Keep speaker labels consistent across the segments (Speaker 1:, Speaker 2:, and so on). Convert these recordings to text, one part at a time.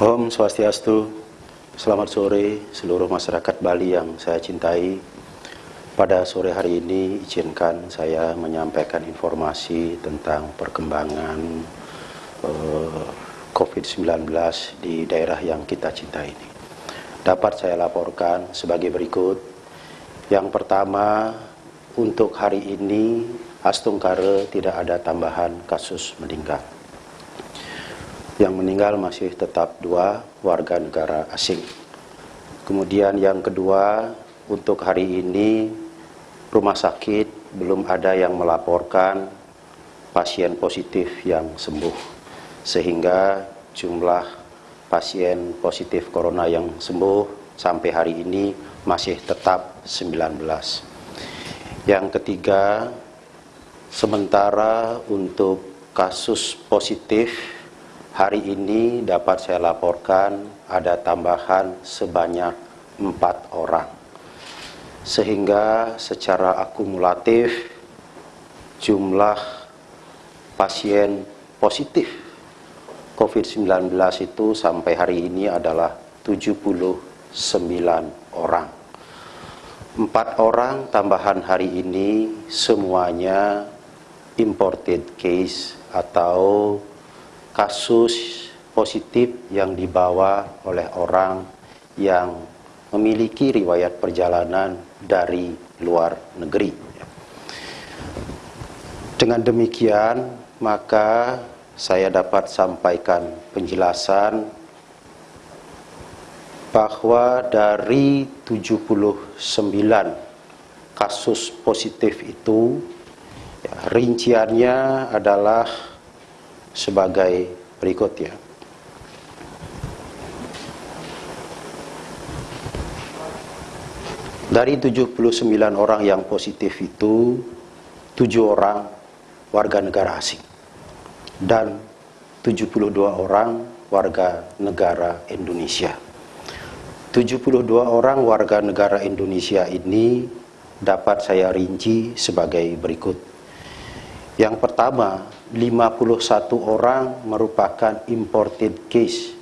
Speaker 1: Om Swastiastu, selamat sore seluruh masyarakat Bali yang saya cintai. Pada sore hari ini izinkan saya menyampaikan informasi tentang perkembangan eh, COVID-19 di daerah yang kita cintai ini. Dapat saya laporkan sebagai berikut. Yang pertama, untuk hari ini Astungkare tidak ada tambahan kasus meninggal. Yang meninggal masih tetap dua warga negara asing. Kemudian yang kedua, untuk hari ini rumah sakit belum ada yang melaporkan pasien positif yang sembuh. Sehingga jumlah pasien positif corona yang sembuh sampai hari ini masih tetap 19. Yang ketiga, sementara untuk kasus positif Hari ini dapat saya laporkan ada tambahan sebanyak empat orang. Sehingga secara akumulatif jumlah pasien positif COVID-19 itu sampai hari ini adalah 79 orang. Empat orang tambahan hari ini semuanya imported case atau kasus positif yang dibawa oleh orang yang memiliki riwayat perjalanan dari luar negeri. Dengan demikian, maka saya dapat sampaikan penjelasan bahwa dari 79 kasus positif itu, ya, rinciannya adalah sebagai berikut ya. Dari 79 orang yang positif itu, 7 orang warga negara asing dan 72 orang warga negara Indonesia. 72 orang warga negara Indonesia ini dapat saya rinci sebagai berikut. Yang pertama, 51 orang merupakan imported case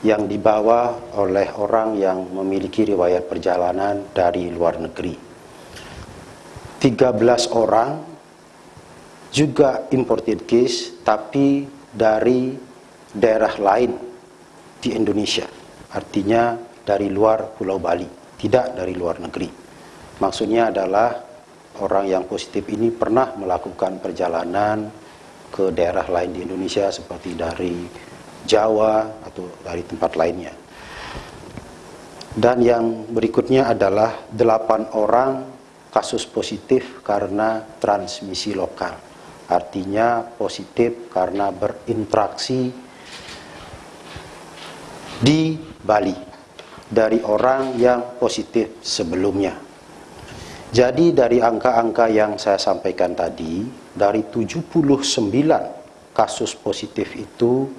Speaker 1: yang dibawa oleh orang yang memiliki riwayat perjalanan dari luar negeri. 13 orang juga imported case tapi dari daerah lain di Indonesia. Artinya dari luar Pulau Bali, tidak dari luar negeri. Maksudnya adalah orang yang positif ini pernah melakukan perjalanan ke daerah lain di Indonesia seperti dari Jawa atau dari tempat lainnya. Dan yang berikutnya adalah delapan orang kasus positif karena transmisi lokal. Artinya positif karena berinteraksi di Bali dari orang yang positif sebelumnya. Jadi dari angka-angka yang saya sampaikan tadi, dari 79 kasus positif itu,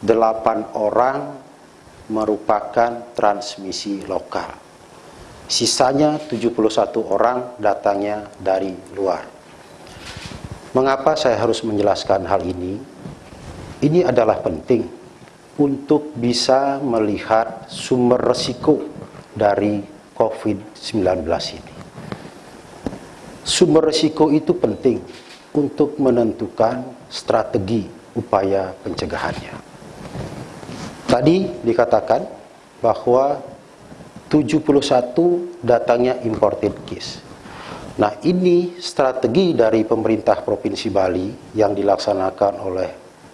Speaker 1: 8 orang merupakan transmisi lokal. Sisanya 71 orang datangnya dari luar. Mengapa saya harus menjelaskan hal ini? Ini adalah penting untuk bisa melihat sumber resiko dari COVID-19 ini. Sumber risiko itu penting untuk menentukan strategi upaya pencegahannya. Tadi dikatakan bahwa 71 datangnya imported case. Nah ini strategi dari pemerintah Provinsi Bali yang dilaksanakan oleh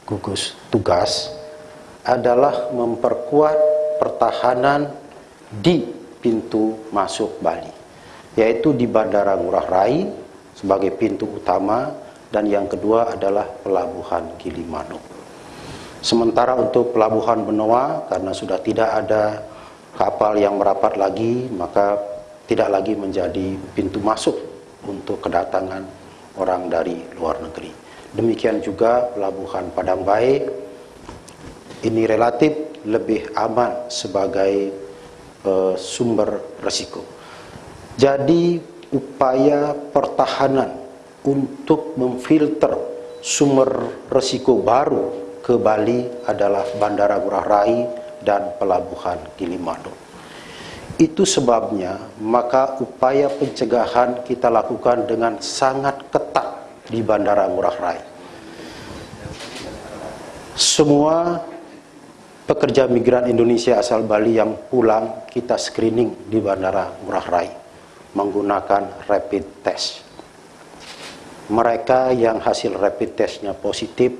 Speaker 1: gugus tugas adalah memperkuat pertahanan di pintu masuk Bali yaitu di Bandara Ngurah Rai sebagai pintu utama dan yang kedua adalah Pelabuhan Gilimanuk. Sementara untuk Pelabuhan Benoa karena sudah tidak ada kapal yang merapat lagi maka tidak lagi menjadi pintu masuk untuk kedatangan orang dari luar negeri. Demikian juga Pelabuhan Padang Baik ini relatif lebih aman sebagai uh, sumber resiko. Jadi upaya pertahanan untuk memfilter sumber resiko baru ke Bali adalah Bandara Ngurah Rai dan Pelabuhan Gilimanuk. Itu sebabnya maka upaya pencegahan kita lakukan dengan sangat ketat di Bandara Ngurah Rai. Semua pekerja migran Indonesia asal Bali yang pulang kita screening di Bandara Ngurah Rai menggunakan rapid test. Mereka yang hasil rapid testnya positif,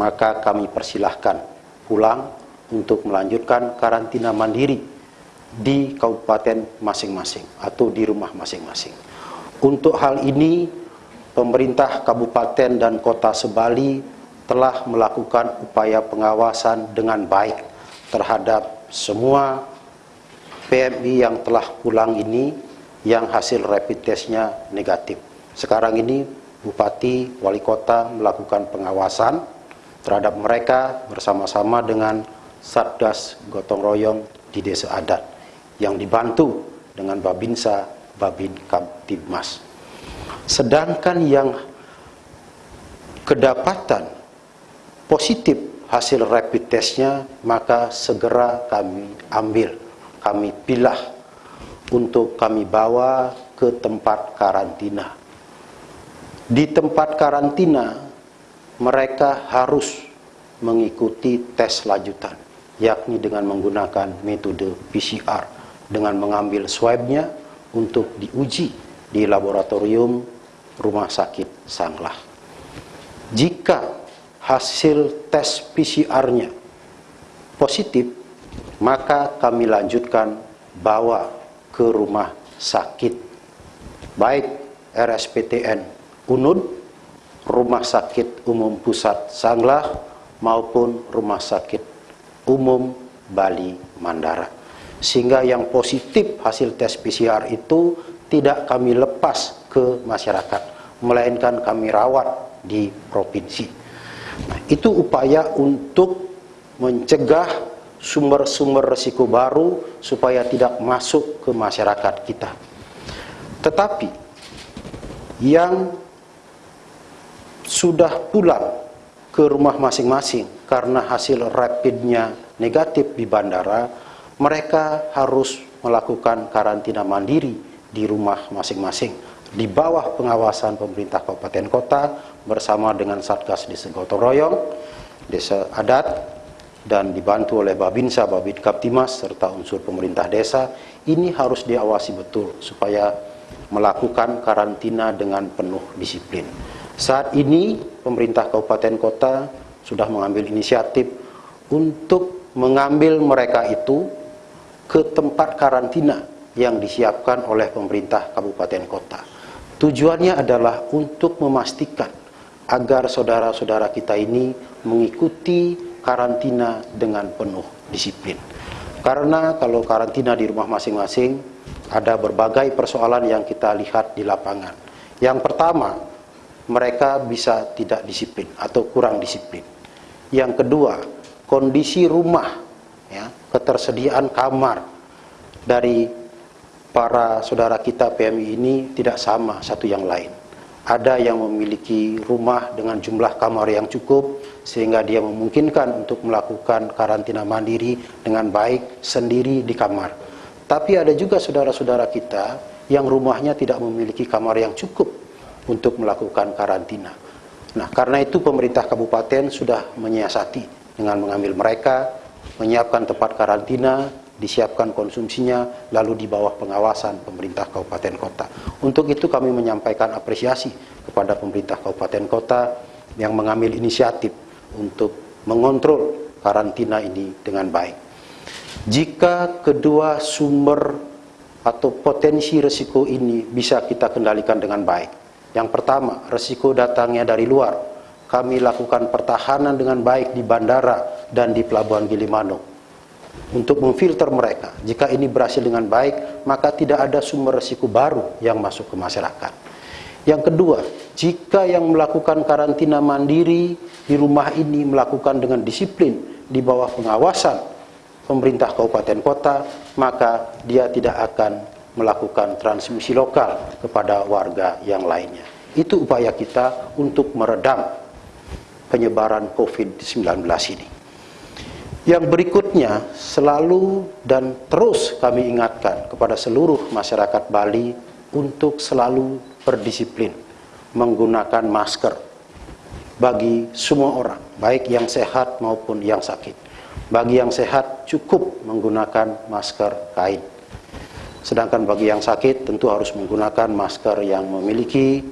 Speaker 1: maka kami persilahkan pulang untuk melanjutkan karantina mandiri di kabupaten masing-masing atau di rumah masing-masing. Untuk hal ini, pemerintah kabupaten dan kota Sebali telah melakukan upaya pengawasan dengan baik terhadap semua PMI yang telah pulang ini yang hasil rapid testnya negatif. Sekarang ini Bupati, Wali Kota melakukan pengawasan terhadap mereka bersama-sama dengan Satgas Gotong Royong di Desa Adat yang dibantu dengan Babinsa, Babin Kamtibmas. Sedangkan yang kedapatan positif hasil rapid testnya maka segera kami ambil, kami pilah untuk kami bawa ke tempat karantina di tempat karantina, mereka harus mengikuti tes lanjutan, yakni dengan menggunakan metode PCR, dengan mengambil swabnya untuk diuji di laboratorium rumah sakit Sanglah. Jika hasil tes PCR-nya positif, maka kami lanjutkan bawa ke rumah sakit, baik RSPTN UNUD, Rumah Sakit Umum Pusat Sanglah maupun Rumah Sakit Umum Bali Mandara. Sehingga yang positif hasil tes PCR itu tidak kami lepas ke masyarakat, melainkan kami rawat di provinsi. Nah, itu upaya untuk mencegah sumber-sumber resiko baru supaya tidak masuk ke masyarakat kita. Tetapi yang sudah pulang ke rumah masing-masing karena hasil rapidnya negatif di bandara, mereka harus melakukan karantina mandiri di rumah masing-masing di bawah pengawasan pemerintah kabupaten kota bersama dengan Satgas Desa Gotong Royong, Desa Adat, dan dibantu oleh Babinsa, Babin Kaptimas, serta unsur pemerintah desa, ini harus diawasi betul supaya melakukan karantina dengan penuh disiplin. Saat ini pemerintah kabupaten kota sudah mengambil inisiatif untuk mengambil mereka itu ke tempat karantina yang disiapkan oleh pemerintah kabupaten kota. Tujuannya adalah untuk memastikan agar saudara-saudara kita ini mengikuti karantina dengan penuh disiplin. Karena kalau karantina di rumah masing-masing ada berbagai persoalan yang kita lihat di lapangan. Yang pertama, mereka bisa tidak disiplin atau kurang disiplin. Yang kedua, kondisi rumah, ya, ketersediaan kamar dari para saudara kita PMI ini tidak sama satu yang lain. Ada yang memiliki rumah dengan jumlah kamar yang cukup sehingga dia memungkinkan untuk melakukan karantina mandiri dengan baik sendiri di kamar. Tapi ada juga saudara-saudara kita yang rumahnya tidak memiliki kamar yang cukup untuk melakukan karantina. Nah, karena itu pemerintah kabupaten sudah menyiasati dengan mengambil mereka, menyiapkan tempat karantina, disiapkan konsumsinya, lalu di bawah pengawasan pemerintah kabupaten kota. Untuk itu kami menyampaikan apresiasi kepada pemerintah kabupaten kota yang mengambil inisiatif untuk mengontrol karantina ini dengan baik. Jika kedua sumber atau potensi risiko ini bisa kita kendalikan dengan baik, yang pertama, resiko datangnya dari luar. Kami lakukan pertahanan dengan baik di bandara dan di pelabuhan Gilimanuk untuk memfilter mereka. Jika ini berhasil dengan baik, maka tidak ada sumber resiko baru yang masuk ke masyarakat. Yang kedua, jika yang melakukan karantina mandiri di rumah ini melakukan dengan disiplin di bawah pengawasan pemerintah kabupaten kota, maka dia tidak akan melakukan transmisi lokal kepada warga yang lainnya. Itu upaya kita untuk meredam penyebaran COVID-19 ini. Yang berikutnya selalu dan terus kami ingatkan kepada seluruh masyarakat Bali untuk selalu berdisiplin menggunakan masker bagi semua orang, baik yang sehat maupun yang sakit. Bagi yang sehat cukup menggunakan masker kain. Sedangkan bagi yang sakit tentu harus menggunakan masker yang memiliki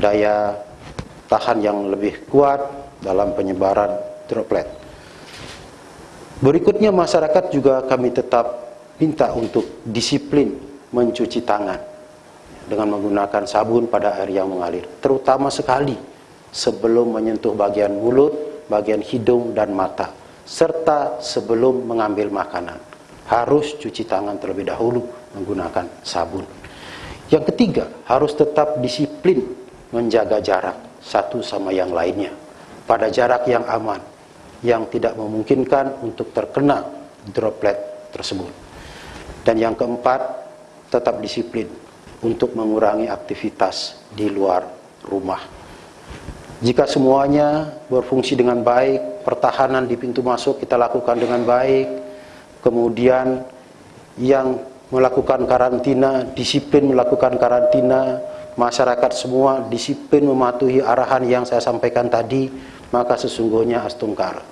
Speaker 1: daya tahan yang lebih kuat dalam penyebaran droplet. Berikutnya masyarakat juga kami tetap minta untuk disiplin mencuci tangan dengan menggunakan sabun pada air yang mengalir. Terutama sekali sebelum menyentuh bagian mulut, bagian hidung dan mata. Serta sebelum mengambil makanan. Harus cuci tangan terlebih dahulu menggunakan sabun. Yang ketiga, harus tetap disiplin menjaga jarak satu sama yang lainnya. Pada jarak yang aman, yang tidak memungkinkan untuk terkena droplet tersebut. Dan yang keempat, tetap disiplin untuk mengurangi aktivitas di luar rumah. Jika semuanya berfungsi dengan baik, pertahanan di pintu masuk kita lakukan dengan baik, kemudian yang melakukan karantina, disiplin melakukan karantina, masyarakat semua disiplin mematuhi arahan yang saya sampaikan tadi, maka sesungguhnya astungkar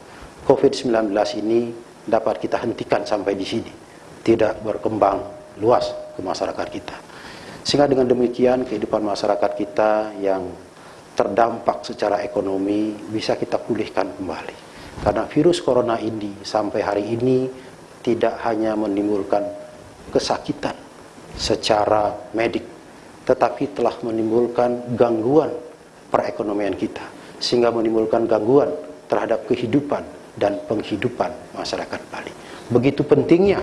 Speaker 1: COVID-19 ini dapat kita hentikan sampai di sini. Tidak berkembang luas ke masyarakat kita. Sehingga dengan demikian kehidupan masyarakat kita yang terdampak secara ekonomi bisa kita pulihkan kembali. Karena virus corona ini sampai hari ini tidak hanya menimbulkan kesakitan secara medik tetapi telah menimbulkan gangguan perekonomian kita sehingga menimbulkan gangguan terhadap kehidupan dan penghidupan masyarakat Bali. Begitu pentingnya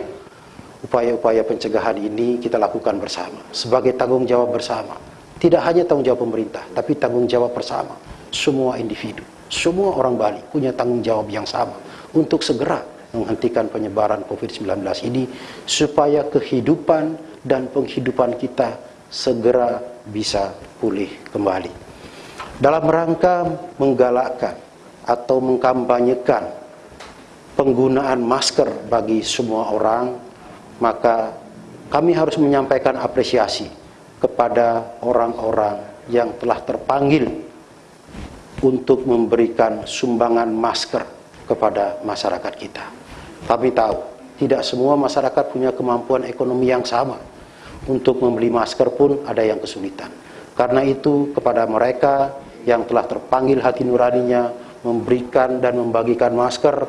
Speaker 1: upaya-upaya pencegahan ini kita lakukan bersama sebagai tanggung jawab bersama. Tidak hanya tanggung jawab pemerintah, tapi tanggung jawab bersama semua individu. Semua orang Bali punya tanggung jawab yang sama untuk segera menghentikan penyebaran COVID-19 ini supaya kehidupan dan penghidupan kita segera bisa pulih kembali. Dalam rangka menggalakkan atau mengkampanyekan penggunaan masker bagi semua orang, maka kami harus menyampaikan apresiasi kepada orang-orang yang telah terpanggil untuk memberikan sumbangan masker kepada masyarakat kita. Kami tahu, tidak semua masyarakat punya kemampuan ekonomi yang sama untuk membeli masker pun ada yang kesulitan. Karena itu kepada mereka yang telah terpanggil hati nuraninya memberikan dan membagikan masker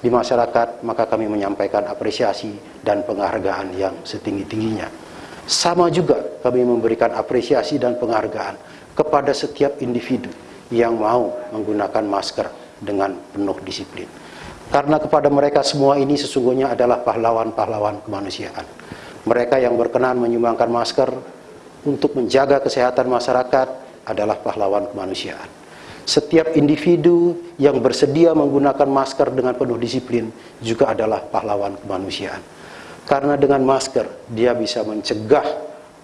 Speaker 1: di masyarakat, maka kami menyampaikan apresiasi dan penghargaan yang setinggi-tingginya. Sama juga kami memberikan apresiasi dan penghargaan kepada setiap individu yang mau menggunakan masker dengan penuh disiplin. Karena kepada mereka semua ini sesungguhnya adalah pahlawan-pahlawan kemanusiaan mereka yang berkenan menyumbangkan masker untuk menjaga kesehatan masyarakat adalah pahlawan kemanusiaan. Setiap individu yang bersedia menggunakan masker dengan penuh disiplin juga adalah pahlawan kemanusiaan. Karena dengan masker dia bisa mencegah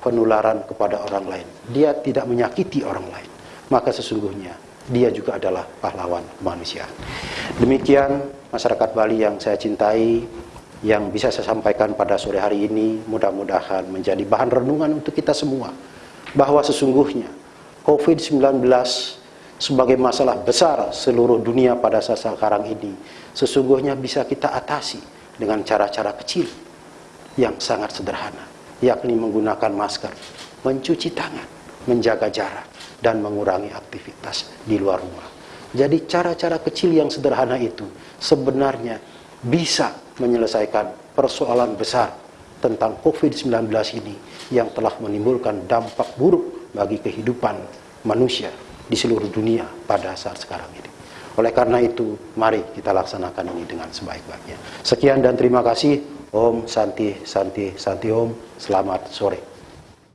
Speaker 1: penularan kepada orang lain. Dia tidak menyakiti orang lain. Maka sesungguhnya dia juga adalah pahlawan kemanusiaan. Demikian masyarakat Bali yang saya cintai, yang bisa saya sampaikan pada sore hari ini mudah-mudahan menjadi bahan renungan untuk kita semua bahwa sesungguhnya COVID-19 sebagai masalah besar seluruh dunia pada saat sekarang ini sesungguhnya bisa kita atasi dengan cara-cara kecil yang sangat sederhana yakni menggunakan masker, mencuci tangan, menjaga jarak dan mengurangi aktivitas di luar rumah. Jadi cara-cara kecil yang sederhana itu sebenarnya bisa menyelesaikan persoalan besar tentang COVID-19 ini yang telah menimbulkan dampak buruk bagi kehidupan manusia di seluruh dunia pada saat sekarang ini. Oleh karena itu, mari kita laksanakan ini dengan sebaik-baiknya. Sekian dan terima kasih. Om Santi Santi Santi Om. Selamat sore.